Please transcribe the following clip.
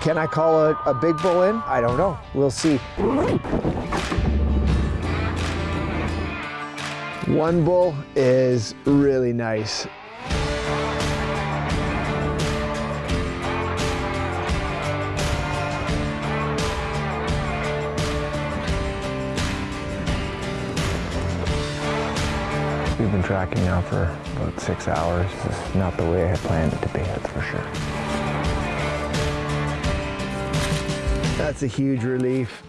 Can I call a, a big bull in? I don't know. We'll see. One bull is really nice. We've been tracking now for about six hours. This is not the way I had planned it to be, that's for sure. That's a huge relief.